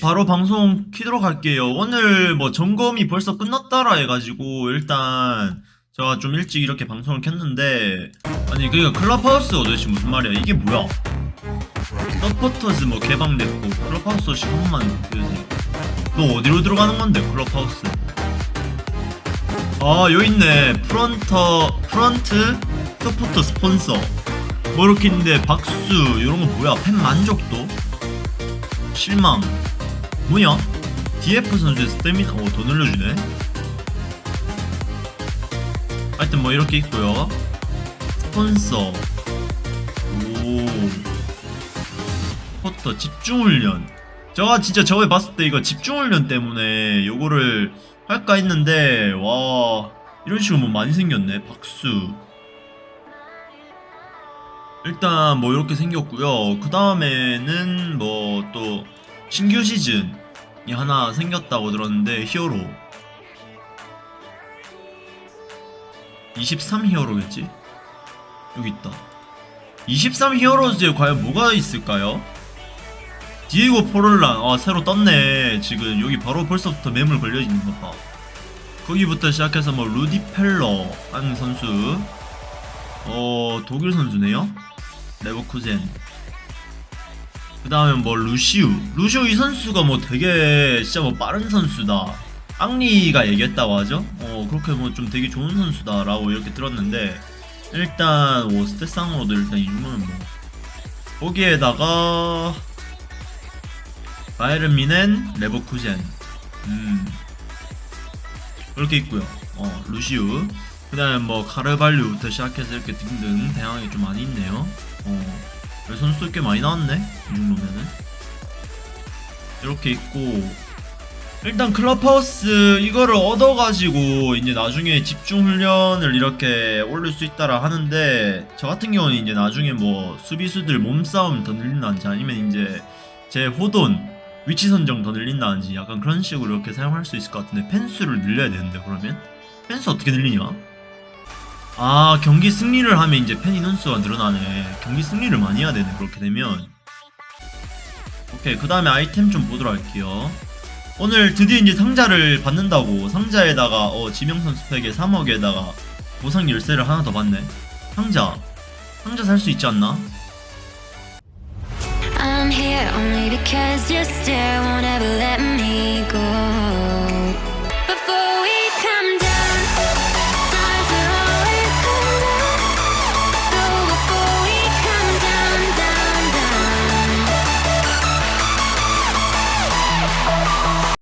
바로 방송 키도록 할게요. 오늘 뭐 점검이 벌써 끝났다라 해가지고 일단 제가 좀 일찍 이렇게 방송을 켰는데 아니 그니까 클럽하우스가 도대체 무슨 말이야? 이게 뭐야? 서포터즈 뭐 개방됐고 클럽하우스 한 번만 보여주세요. 너 어디로 들어가는 건데 클럽하우스? 아 여기 있네. 프런터 프런트 서포터 스폰서 뭐 이렇게 있는데 박수 이런 거 뭐야? 팬 만족도? 실망. 뭐냐? DF 선수의 스태미나 오 더 늘려주네. 하여튼 뭐 이렇게 있고요. 스폰서. 오. 포터 집중훈련. 제가 진짜 저번에 봤을 때 이거 집중훈련 때문에 요거를 할까 했는데 와. 이런 식으로 뭐 많이 생겼네 박수 일단 뭐 이렇게 생겼고요. 그 다음에는 뭐 또 신규 시즌이 하나 생겼다고 들었는데 히어로 23 히어로겠지? 여기 있다. 23 히어로즈에 과연 뭐가 있을까요? 디에고 포롤란 아 새로 떴네 지금 여기 바로 벌써부터 매물 걸려 있는 것 봐. 거기부터 시작해서 뭐 루디 펠러 하는 선수 어 독일 선수네요. 레버쿠젠. 그 다음에 뭐 루시우. 루시우 이 선수가 뭐 되게 진짜 뭐 빠른 선수다. 앙리가 얘기했다고 하죠. 어 그렇게 뭐 좀 되게 좋은 선수다 라고 이렇게 들었는데 일단 뭐 스탯상으로도 일단 이 정도는 뭐 거기에다가 바이른 미넨 레버쿠젠. 음 그렇게 있고요. 어 루시우. 그 다음에 뭐 카르발류부터 시작해서 이렇게 등등 다양하게 좀 많이 있네요. 어 선수도 꽤 많이 나왔네 이 정도면은. 이렇게 있고 일단 클럽하우스 이거를 얻어가지고 이제 나중에 집중훈련을 이렇게 올릴 수 있다라 하는데 저 같은 경우는 이제 나중에 뭐 수비수들 몸싸움 더 늘린다든지 아니면 이제 제 호돈 위치 선정 더 늘린다든지 약간 그런 식으로 이렇게 사용할 수 있을 것 같은데 펜수를 늘려야 되는데 그러면? 펜수 어떻게 늘리냐? 아 경기 승리를 하면 이제 팬 인원수가 늘어나네. 경기 승리를 많이 해야 되네 그렇게 되면. 오케이 그 다음에 아이템 좀 보도록 할게요. 오늘 드디어 이제 상자를 받는다고. 상자에다가 어 지명선 스펙에 3억에다가 보상 열쇠를 하나 더 받네. 상자. 상자 살 수 있지 않나?